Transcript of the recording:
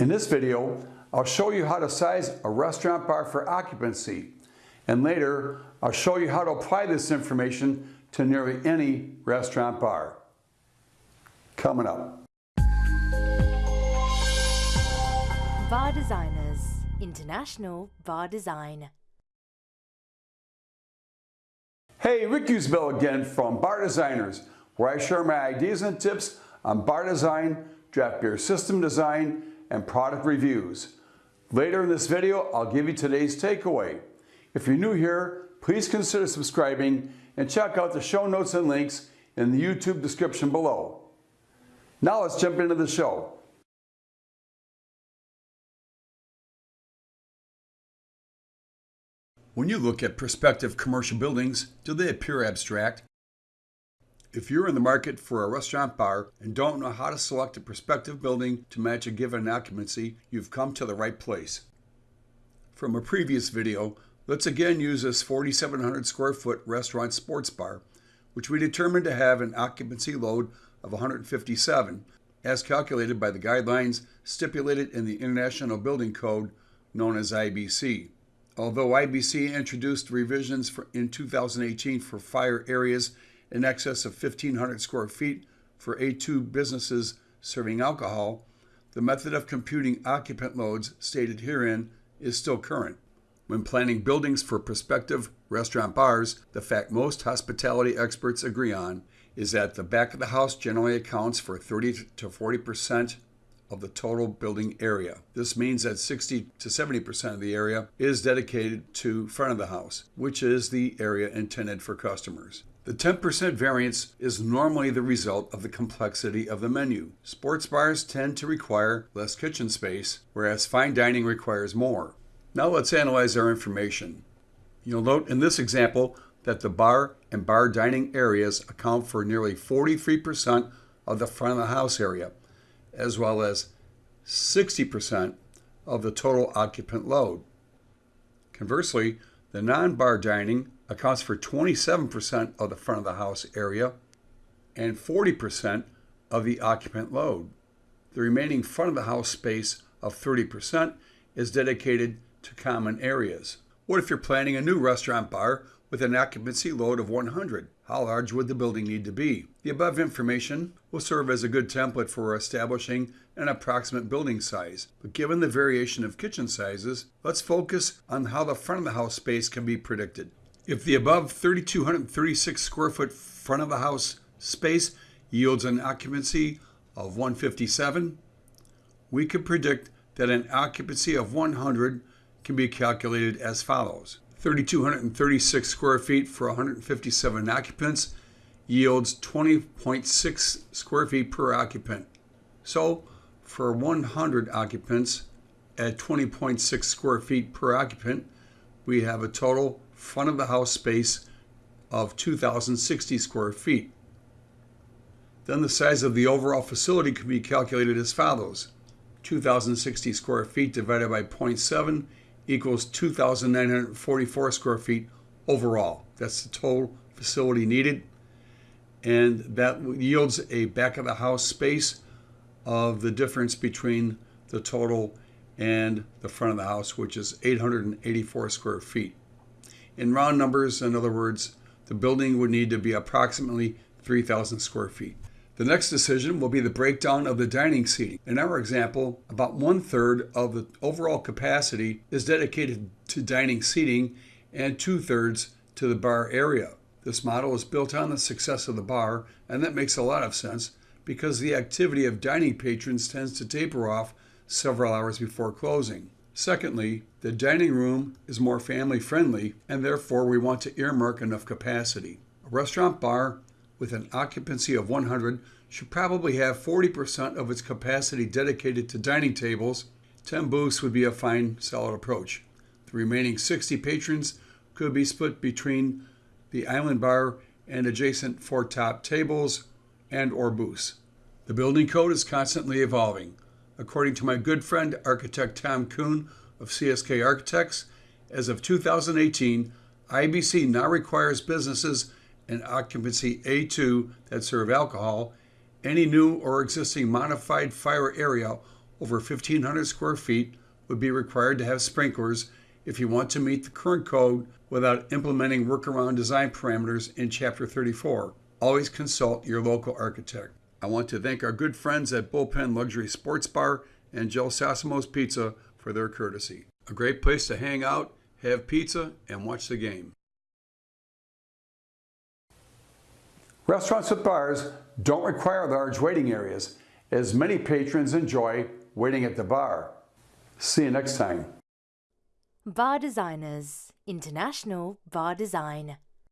In this video, I'll show you how to size a restaurant bar for occupancy. And later, I'll show you how to apply this information to nearly any restaurant bar. Coming up. Bar Designers International Bar Design. Hey, Rick Usbell again from Bar Designers, where I share my ideas and tips on bar design, draft beer system design, and product reviews. Later in this video, I'll give you today's takeaway. If you're new here, please consider subscribing and check out the show notes and links in the YouTube description below. Now let's jump into the show. When you look at prospective commercial buildings, do they appear abstract? If you're in the market for a restaurant bar and don't know how to select a prospective building to match a given occupancy, you've come to the right place. From a previous video, let's again use this 4,700 square foot restaurant sports bar, which we determined to have an occupancy load of 157, as calculated by the guidelines stipulated in the International Building Code known as IBC. Although IBC introduced revisions for, in 2018 for fire areas in excess of 1,500 square feet for A2 businesses serving alcohol, the method of computing occupant loads stated herein is still current. When planning buildings for prospective restaurant bars, the fact most hospitality experts agree on is that the back of the house generally accounts for 30 to 40 percent of the total building area. This means that 60 to 70% of the area is dedicated to front of the house, which is the area intended for customers. The 10% variance is normally the result of the complexity of the menu. Sports bars tend to require less kitchen space, whereas fine dining requires more. Now let's analyze our information. You'll note in this example that the bar and bar dining areas account for nearly 43% of the front of the house area, as well as 60% of the total occupant load. Conversely, the non-bar dining accounts for 27% of the front of the house area and 40% of the occupant load. The remaining front of the house space of 30% is dedicated to common areas. What if you're planning a new restaurant bar with an occupancy load of 100? How large would the building need to be? The above information will serve as a good template for establishing an approximate building size. But given the variation of kitchen sizes, let's focus on how the front of the house space can be predicted. If the above 3,236 square foot front of the house space yields an occupancy of 157, we could predict that an occupancy of 100 can be calculated as follows. 3,236 square feet for 157 occupants yields 20.6 square feet per occupant. So for 100 occupants at 20.6 square feet per occupant, we have a total front of the house space of 2,060 square feet. Then the size of the overall facility can be calculated as follows. 2,060 square feet divided by 0.7 equals 2,944 square feet overall. That's the total facility needed. And that yields a back of the house space of the difference between the total and the front of the house, which is 884 square feet. In round numbers, in other words, the building would need to be approximately 3,000 square feet. The next decision will be the breakdown of the dining seating. In our example, about one third of the overall capacity is dedicated to dining seating and two thirds to the bar area. This model is built on the success of the bar, and that makes a lot of sense because the activity of dining patrons tends to taper off several hours before closing. Secondly, the dining room is more family friendly and therefore we want to earmark enough capacity. A restaurant bar with an occupancy of 100 should probably have 40% of its capacity dedicated to dining tables. 10 booths would be a fine, solid approach. The remaining 60 patrons could be split between the island bar and adjacent four top tables and or booths. The building code is constantly evolving. According to my good friend, architect Tom Kuhn of CSK Architects, as of 2018, IBC now requires businesses in occupancy A2 that serve alcohol, any new or existing modified fire area over 1,500 square feet would be required to have sprinklers if you want to meet the current code without implementing workaround design parameters in Chapter 34. Always consult your local architect. I want to thank our good friends at Bullpen Luxury Sports Bar and Joe Sassimo's Pizza for their courtesy. A great place to hang out, have pizza, and watch the game. Restaurants with bars don't require large waiting areas, as many patrons enjoy waiting at the bar. See you next time. Bar Designers International Bar Design.